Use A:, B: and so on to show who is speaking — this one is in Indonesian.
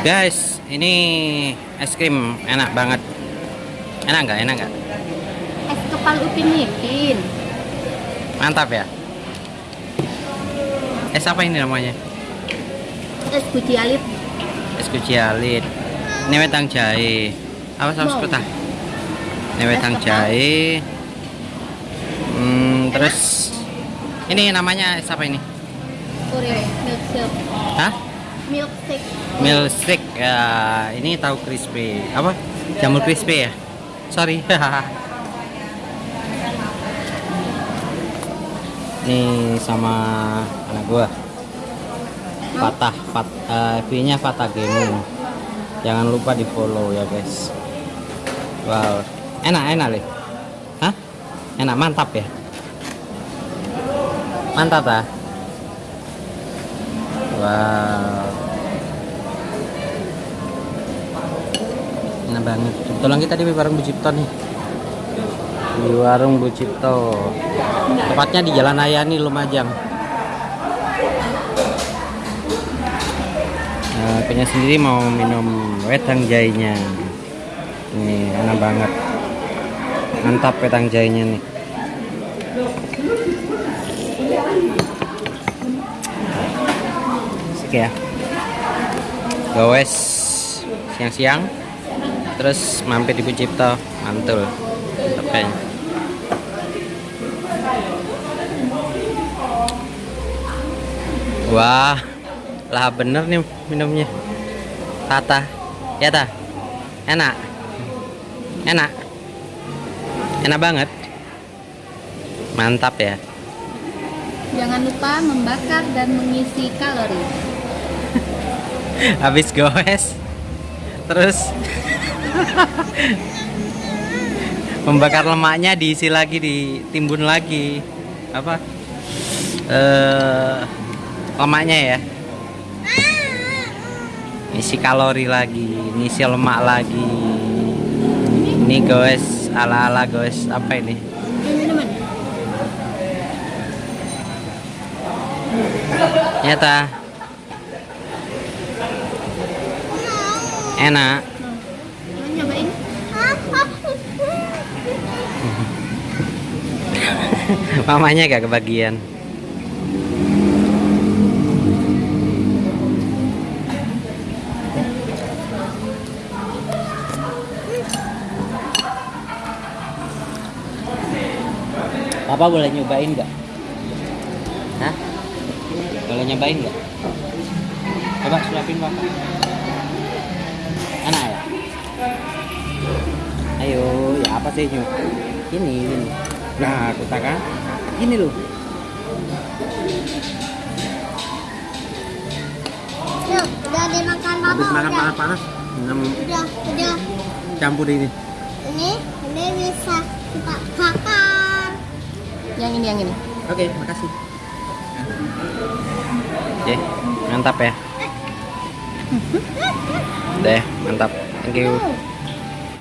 A: Guys, ini es krim enak banget. Enak nggak? Enak nggak?
B: Es kepal upin ipin.
A: Mantap ya. Es apa ini namanya?
B: Es guci alit.
A: Es kuci alit. Ini wedang jahe. Apa saus
B: Mau.
A: putih? Ini
B: kepal.
A: jahe. Hmm, terus ini namanya es apa ini?
B: Oreo milkshake.
A: Hah?
B: Milkshake.
A: Milkshake ya ini tahu crispy. Apa? Jamur crispy ya? Sorry. Ini sama anak gua. Fatah Fat, eh, FB-nya Fatah Gaming jangan lupa di follow ya guys. Wow. Enak enak lih hah? Enak mantap ya? Mantap ah? Wow enak banget. Kebetulan kita di warung Bu Cipto nih. Di warung Bu Cipto. Tepatnya di Jalan Ayani Lumajang. Nah, punya sendiri mau minum wedang jahenya ini enak banget. Mantap wedang jahenya nih. Oke ya. Gowes siang-siang terus mampir di Bu Cipto mantul. Oke wah. Lah bener nih minumnya. Tata. Ya ta. Enak. Enak. Enak banget. Mantap ya.
B: Jangan lupa membakar dan mengisi kalori.
A: habis goes. Terus membakar lemaknya diisi lagi ditimbun lagi. Apa? Eh lemaknya ya? Isi kalori lagi ngisi lemak lagi. Ini goes ala ala goes apa ini? Nyata. Enak mamanya gak kebagian Papa boleh nyobain nggak? Hah? Boleh nyobain nggak? Coba suapin papa. Enak ya? Ayo, ya apa sih nyu? Ini, ini. Nah, aku kan? Ini loh.
B: Udah dimakan papa
A: Habis makan panas-panas,
B: Udah, udah.
A: campur ini.
B: Ini, ini bisa kita bakar. Yang ini, yang ini.
A: Oke, makasih. Oke, mantap ya. Deh, mantap. Thank you.
B: Oh.